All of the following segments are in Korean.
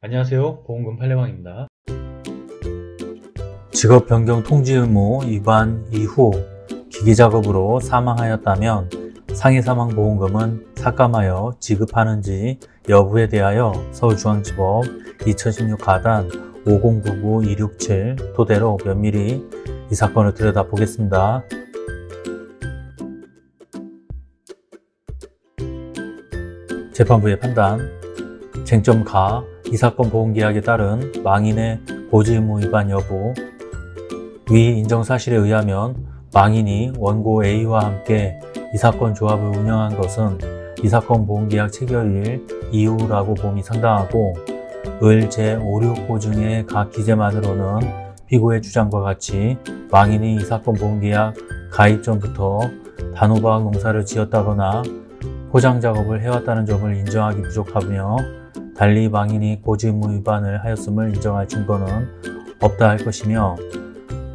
안녕하세요. 보험금 팔례방입니다. 직업 변경 통지 의무 위반 이후 기기작업으로 사망하였다면 상해사망보험금은 삭감하여 지급하는지 여부에 대하여 서울중앙지법 2016 가단 5099-267 토대로 면밀히 이 사건을 들여다보겠습니다. 재판부의 판단. 쟁점 가, 이 사건 보험계약에 따른 망인의 고지의무 위반 여부 위 인정사실에 의하면 망인이 원고 A와 함께 이 사건 조합을 운영한 것은 이 사건 보험계약 체결일 이후라고 봄이 상당하고 을 제569 중의 각 기재만으로는 피고의 주장과 같이 망인이 이 사건 보험계약 가입 전부터 단호박 농사를 지었다거나 포장 작업을 해왔다는 점을 인정하기 부족하며 달리 망인이 고지의무 위반을 하였음을 인정할 증거는 없다 할 것이며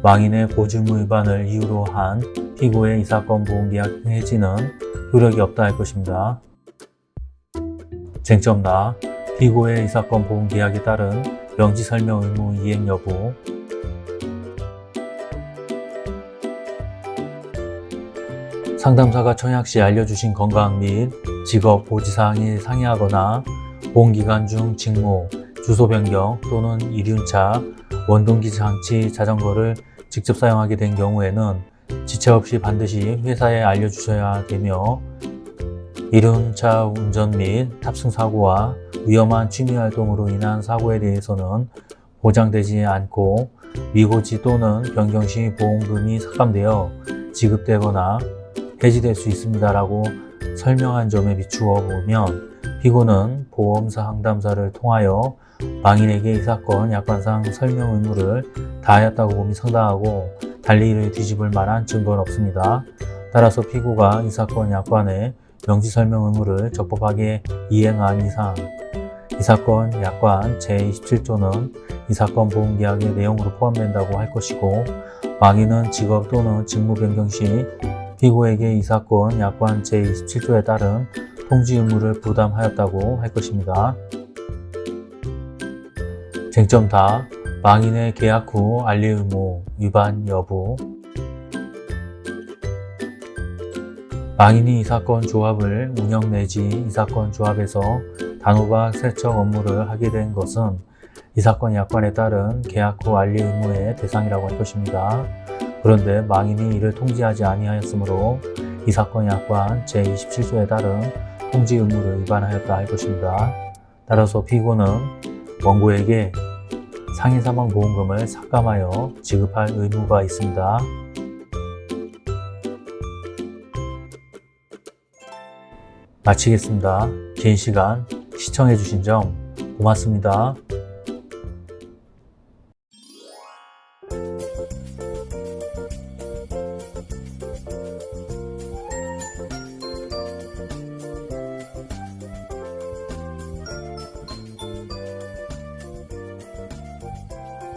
망인의 고지의무 위반을 이유로 한 피고의 이 사건 보험계약 해지는 효력이 없다 할 것입니다. 쟁점 나 피고의 이 사건 보험계약에 따른 명지설명 의무 이행 여부 상담사가 청약 시 알려주신 건강 및 직업 고지사항이 상이하거나 보험기간 중 직무, 주소 변경 또는 이륜차, 원동기 장치 자전거를 직접 사용하게 된 경우에는 지체 없이 반드시 회사에 알려주셔야 되며 이륜차 운전 및 탑승 사고와 위험한 취미활동으로 인한 사고에 대해서는 보장되지 않고 미고지 또는 변경 시 보험금이 삭감되어 지급되거나 해지될 수 있습니다 라고 설명한 점에 비추어 보면 피고는 보험사 상담사를 통하여 망인에게 이 사건 약관상 설명 의무를 다하였다고 봄이 상당하고 달리 이를 뒤집을 만한 증거는 없습니다. 따라서 피고가 이 사건 약관의 명시 설명 의무를 적법하게 이행한 이상 이 사건 약관 제27조는 이 사건 보험계약의 내용으로 포함된다고 할 것이고 망인은 직업 또는 직무 변경 시 피고에게 이 사건 약관 제27조에 따른 통지 의무를 부담하였다고 할 것입니다. 쟁점 다 망인의 계약 후 알릴 의무 위반 여부 망인이 이 사건 조합을 운영 내지 이 사건 조합에서 단호박 세척 업무를 하게 된 것은 이 사건 약관에 따른 계약 후 알릴 의무의 대상이라고 할 것입니다. 그런데 망인이 이를 통지하지 아니하였으므로 이 사건 약관 제27조에 따른 통지 의무를 위반하였다 할 것입니다. 따라서 피고는 원고에게 상해 사망 보험금을 삭감하여 지급할 의무가 있습니다. 마치겠습니다. 긴 시간 시청해주신 점 고맙습니다.